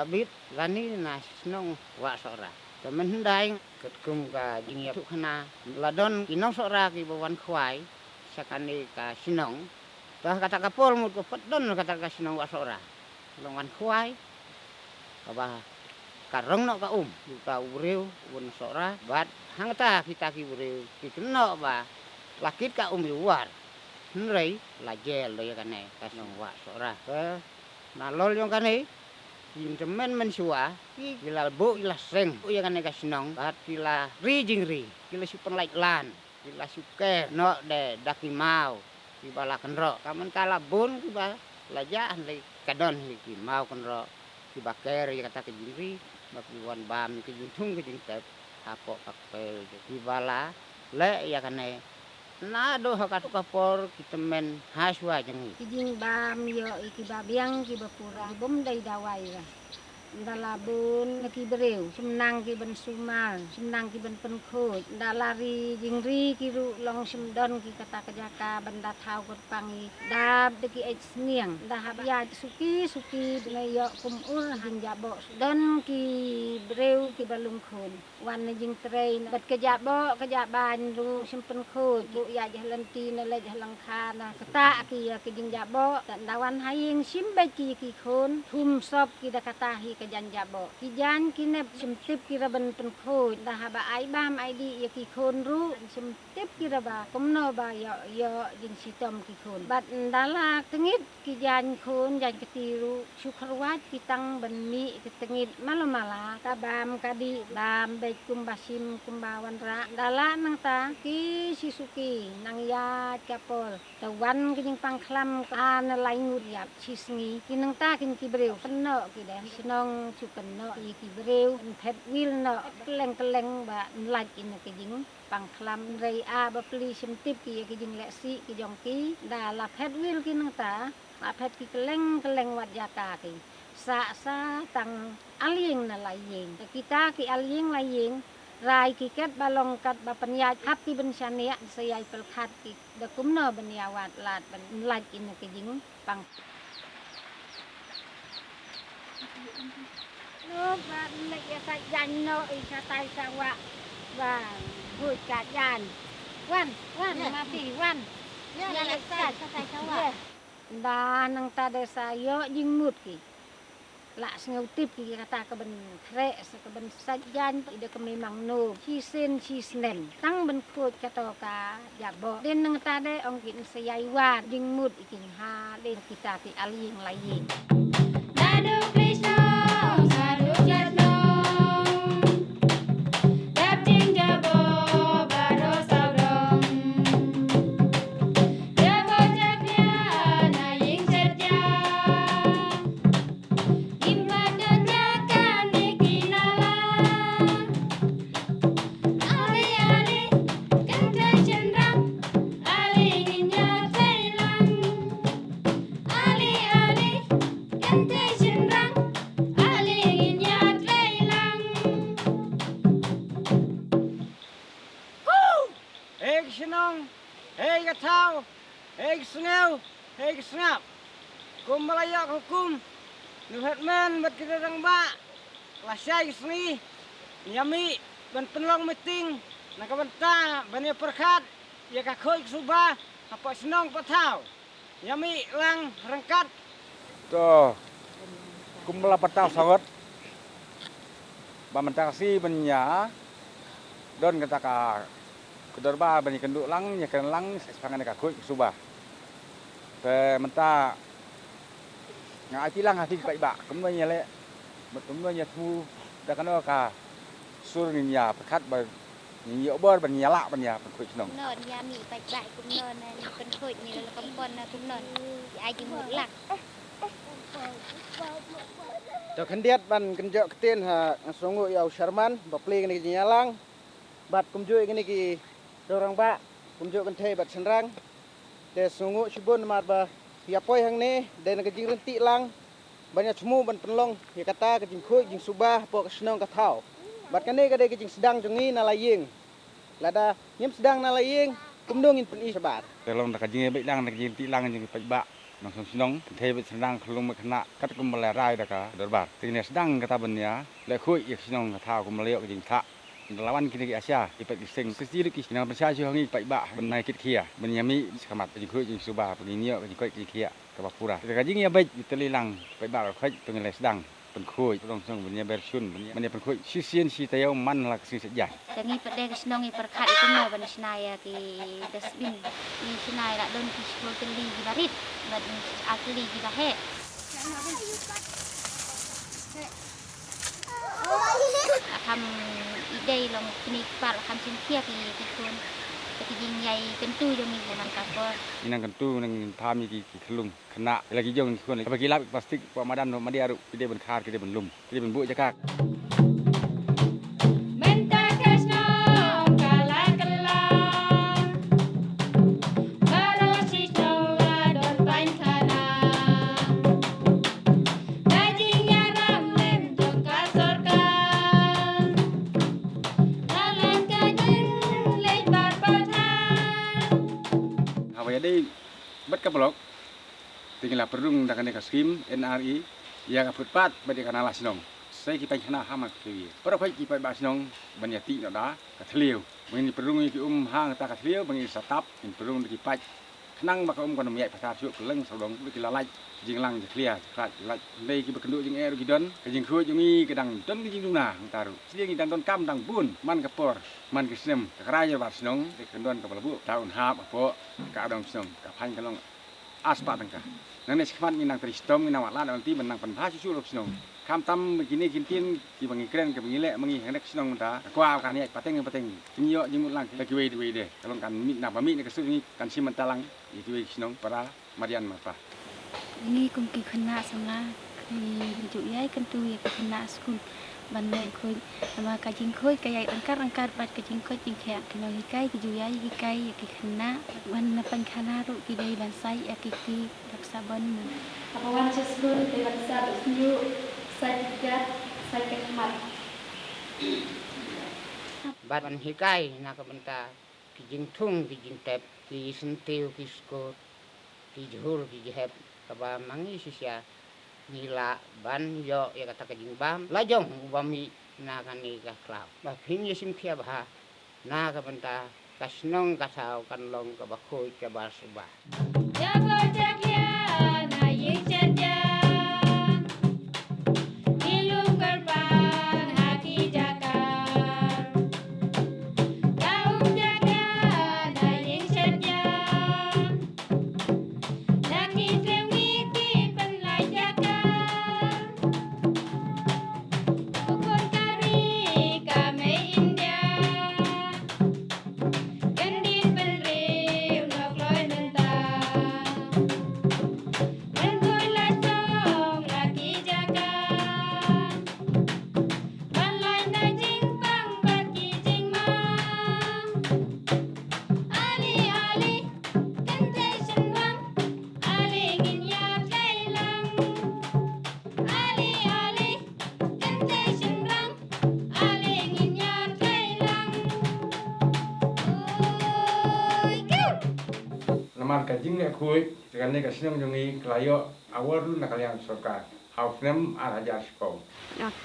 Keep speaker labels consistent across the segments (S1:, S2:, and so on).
S1: David gani na snong wa sora. Temen hendai ket kum ka jingia tu khana. Ladon kinong sora ki bawan khwai sakani ka sinong. Tah kata kapol mut ko pedon kata ka sinong wa sora. Longan khwai. Kaba karong no ka um ka ureu un sora bat hangta kita ki ureu ki keno ba lakit ka um luar. Nrei la jel lo ya kane ka sinong wa sora. Ke na lol yang kane Yung temen men suah, kila bo ila seng, o yang ane kasinong, bat kila ri jing ri, kila supeng laik lan, kila suke no de daki mau, kibala kenro, kamen kala bun kiba lajaan le kadon li ki mau kenro, kiba ker ya kata ke jing ri, bak wan bam ke jing tung ke jing tep, apo pakpel, kibala le ya kane na do hakat kapor kita men haswa jangi
S2: kijing bam yo iki babiang ki bapura bom dai dawai lah dalabun ki bereu. Semnang ki ben sumal semnang ki ben penkhut dalari jingri ki ru long semdon ki kata kejaka benda thau kot pangi. Dab de ki ech sniang da hab ya suki suki ne yo kum ur jing jabo don ki ki balung khun wan ne jing trei bat kejabo kejaban ru simpen khut bu ya jalan ti ne le jalan khana kata ki ya ki jing jabo dan dawan haying simbe ki ki khun thum sop ki da kata hi ke jan jabo ki jan ki ne simtip ki raban pen khoi da haba ai bam ai di ya ki khon ru simtip ki raba komno ba yo yo jin sitom ki khon bat ndala tengit ki jan khon jan ketiru syukurwat ki tang ben mi ki tengit malo mala ka bam ka di bam be kum tadi dambek kumbasim kumbawanra dala nang ta ki sisuki nang ya kapol tawan kining pangklam an lain uriap chisngi kinang ta kin kibreu keno kide sinong chukeno i kibreu pet wil no kleng kleng ba laj in kijing pangklam rei a ba pli simtip ki kijing leksi kijong ki dala pet wil kinang ta អាផេតគីក្លែងក្លែងវត្តយាតាគេ sa sa tang aling na la yeng kita ki aling la yeng rai ki ket balong kat ba penyat hap ki ben syania sayai pel khat ki da kumno ben yawat lat ben laj in ke jing pang. Nó và lại phải dành nó ý sa tay sa wa và hồi cả dàn wan wan mà phi wan. Ya lại sa sa tay sa wa. Da nang ta de sa yo jing mut ki la sngau tip ki kata ka ben kre sa ka ben sajan ide ka memang no chi sen chi snen tang ben khot kata ka ya bo den nang ta de ong kin sayai wa jing mut ikin ha de kita ti aling lain.
S3: Nadu Krishna
S4: hei sengap. Kum hukum, nuhat men bat kita rang ba. Lasai seni, yami ban penlong meeting, nak benta ban ya perkat, ya ka khoi suba, apa sinong patau. Yami lang rangkat
S5: Tuh, kumla patau sangat. Bamantang si benya, don kata ka kedor ba bani kenduk lang nya ken lang sepangan ka kuy subah. về mình ta ngã chỉ lăng hà thịt bậy bạ cũng như lệ một cũng như thu đã có nó cả xua người nhà
S6: phải khát bờ nhìn nhiều bơ bằng nhà lạ bằng nhà bằng khởi nồng nền nhà mì bạch bại cũng nền này cần khởi như là con con cũng nền ai chỉ một lạc cho khăn điết bằng cần chợ tiên hà số ngồi ở
S4: Sherman và play cái này nhà lang bạt cũng chơi cái này kì đồ răng bạ cũng chơi cần thề bạt sân răng de sungu sibun mar ba ya poi hang ne de na kajing renti lang. Banyak semu ban penlong ya kata kajing khuy jing subah po kesenong katau bat kane kade kajing sedang jungi nalaying lada nyem sedang nalaying kumdungin pen i sabat
S5: kelong na kajing baik lang na kajing ti lang jing pai ba nang sung sinong te bet sedang kelung me kena kat kum balai rai da ka dorbar tingnya sedang kata benya le khuy ya sinong katau kum leok jing tak melawan kita ke Asia ipat kising kecil kis kenal persia sih hangi ipat ibak benai kit kia. Benyami sekamat penyikut jeng subah penginyo penyikut jeng kia kebapura kita kaji ngi abai kita lilang ipat ibak kait pengelai sedang penkuy tong song benya bersun benya penkuy sisien si tayo man lak si sejah
S6: tangi pede kesnong i perkat itu no ban senaya ki dasbin ni senaya nak don ki sepuluh teli di barit bad akli di bahe ทำอีกได้ลงคลินิกปาลคำเชิงเทียบอีกคนไปยิงใหญ่กันตู้จะมีหัวมันกับก็ยิงกันตู้นั่งทามีกี่ขลุงมขณะแล้วกี่
S5: ยงคนเลยไปกี่รับพลาสติกมาดันมาไดียรุกี่ได้บนคา
S6: ดกี่ได้บนลุ่มกี่ได้บนบุ้ยจะกา
S5: ก Dei bat ka blok tinggal perung dakan ka skim NRI ya ka futpat ba de kana la sinong sai ki pai khana hama ki para phai ki pai ba sinong ban ya ti no da ka thliu mengin perung ki um hang ta ka thliu mengin satap in perung ki pai khnang ba ka um kon mei pasar chu keleng sodong ki la lai jing lang clear krat lai nei ki bekenduk jing er ki don ka jing khu jing i kedang don ki jing duna taru siding ki dang don kam dang bun man ka por man ki snem ka kra ya ba sinong de kendon ka balabu taun hap apa ka dong sinong ka phan ka long aspa tangka nang ne sikmat minang tristom minang wala nanti menang penha susu lop sinong kam tam begini kintin ki bangi kren ke bangi le mangi hendak sinong ta kwa kan ya pateng pateng kinyo jimut lang lagi we we de kalau kan mit na ba mit ne kasu ni kan siman talang i we sinong para marian mapa
S6: នេះគុំគីខណៈសម្លាគីជុយាយកាន់ទូយគខណៈស្គុនបានណែខូចតែកាជីង kam tam kini kintin ki bangi kren ke bangi le mangi hnek sinong da kwa kan ye pateng pateng kini yo jimut lang ke kiwe diwe de kalau kan mi na pami ne kesu ni kan si mentalang i kiwe sinong para marian mapa ini kum ki khna sama ki ju yai kan tu ye khna skun ban le khoi sama ka jing khoi ka yai angkar angkar bat ka jing khoi jing khya kino hi kai ki ju yai ki
S3: kai ki khna ban na pan khana ru ki dei ban sai ya ki ki raksa ban apa wan cheskun te raksa bisnyu jing tep ki sentiu ki skot ki jhur ki jhep ka ba mangi sisya nila ban yo ya kata ka jing bam la jong bami na ka ni ka klap ba phin ye sim khia ba na ka banta ka snong ka thau kan long ka ba khoi ka ba suba
S5: Lamar ka jing le khui kan ne ka sinong jongi klayo awar lu na kalyang sorkar hau nem ala jar sko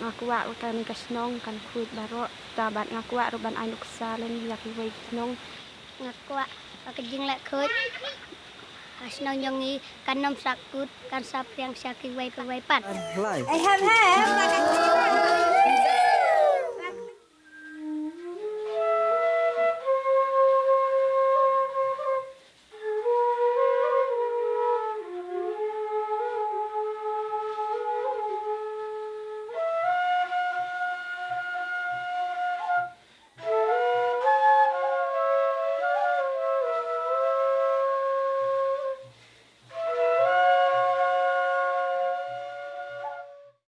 S7: ngakuwa utan kasnong kan kuit baro tabat ngakuwa ruban ainuk salen laki wai knong
S8: ngakuak pakejing lek khut Asnong yongi kanom sakut kan sapriang saki wai pe wai pat.
S9: Ai nak